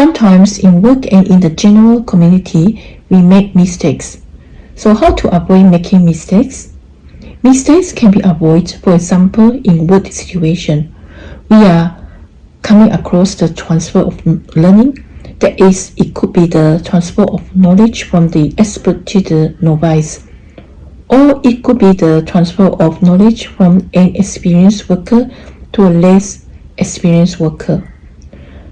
Sometimes in work and in the general community, we make mistakes. So how to avoid making mistakes? Mistakes can be avoided, for example, in work situation. We are coming across the transfer of learning. That is, it could be the transfer of knowledge from the expert to the novice. Or it could be the transfer of knowledge from an experienced worker to a less experienced worker.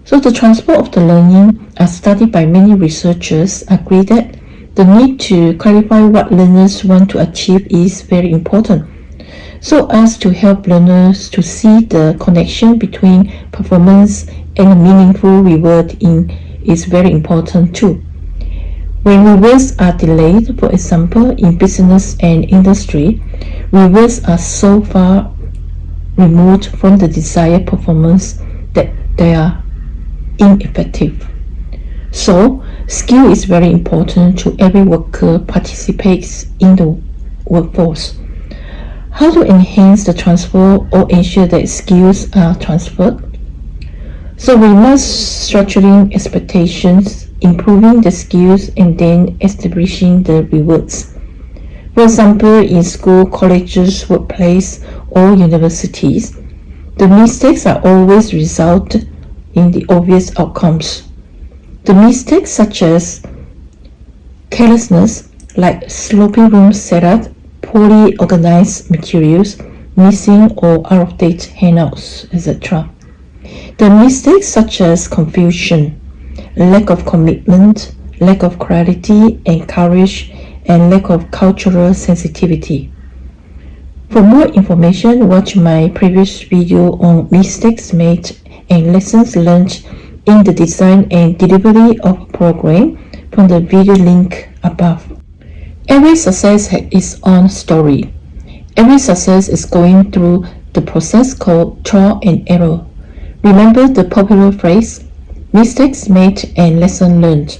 So the transfer of the learning as studied by many researchers agree that the need to clarify what learners want to achieve is very important so as to help learners to see the connection between performance and meaningful reward in is very important too. When rewards are delayed, for example, in business and industry, rewards are so far removed from the desired performance that they are ineffective. So, skill is very important to every worker participates in the workforce. How to enhance the transfer or ensure that skills are transferred? So we must structuring expectations, improving the skills, and then establishing the rewards. For example, in school, colleges, workplace, or universities, the mistakes are always result in the obvious outcomes. The mistakes such as carelessness, like sloppy room setup, poorly organized materials, missing or out-of-date handouts, etc. The mistakes such as confusion, lack of commitment, lack of clarity and courage, and lack of cultural sensitivity. For more information, watch my previous video on mistakes made and lessons learned in the design and delivery of a program from the video link above. Every success has its own story. Every success is going through the process called trial and error. Remember the popular phrase, mistakes made and lesson learned.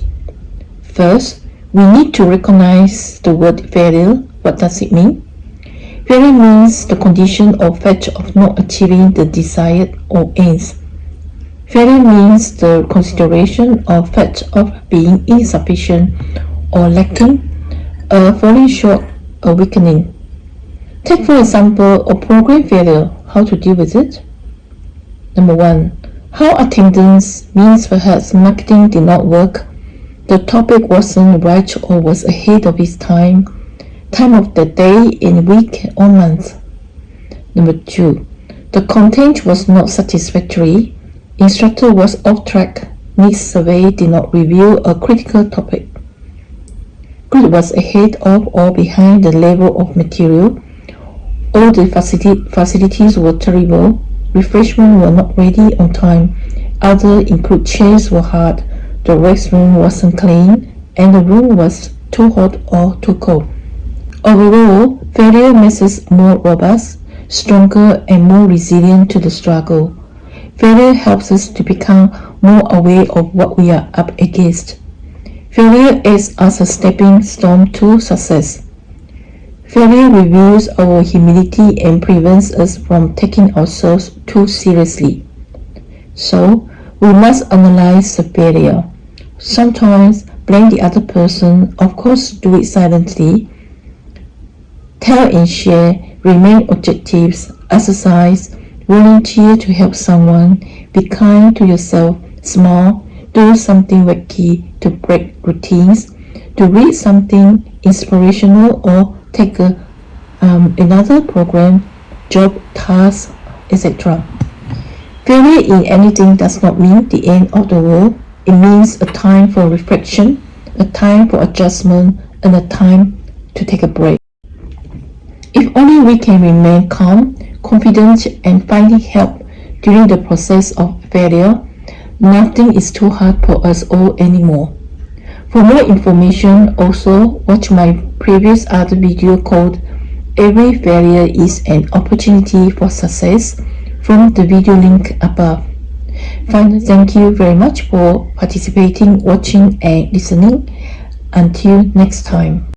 First, we need to recognize the word failure. What does it mean? Failure means the condition or fact of not achieving the desired or aims. Failure means the consideration of fact of being insufficient or lacking, a falling short, a weakening. Take for example a program failure, how to deal with it. Number one, how attendance means perhaps marketing did not work, the topic wasn't right or was ahead of its time, time of the day in week or month. Number two, the content was not satisfactory, Instructor was off track. Needs survey did not reveal a critical topic. Grid was ahead of or behind the level of material. All the facilities were terrible. Refreshments were not ready on time. Other include chairs were hard. The restroom wasn't clean and the room was too hot or too cold. Overall, failure makes us more robust, stronger and more resilient to the struggle. Failure helps us to become more aware of what we are up against. Failure is as a stepping stone to success. Failure reveals our humility and prevents us from taking ourselves too seriously. So, we must analyze the failure. Sometimes blame the other person, of course do it silently. Tell and share, remain objectives, exercise, Volunteer to help someone. Be kind to yourself. Small. Do something wacky to break routines. To read something inspirational or take a, um, another program, job, task, etc. Failure in anything does not mean the end of the world. It means a time for reflection, a time for adjustment, and a time to take a break. If only we can remain calm, confident and finding help during the process of failure, nothing is too hard for us all anymore. For more information, also watch my previous other video called Every Failure is an Opportunity for Success from the video link above. Finally, thank you very much for participating, watching and listening. Until next time.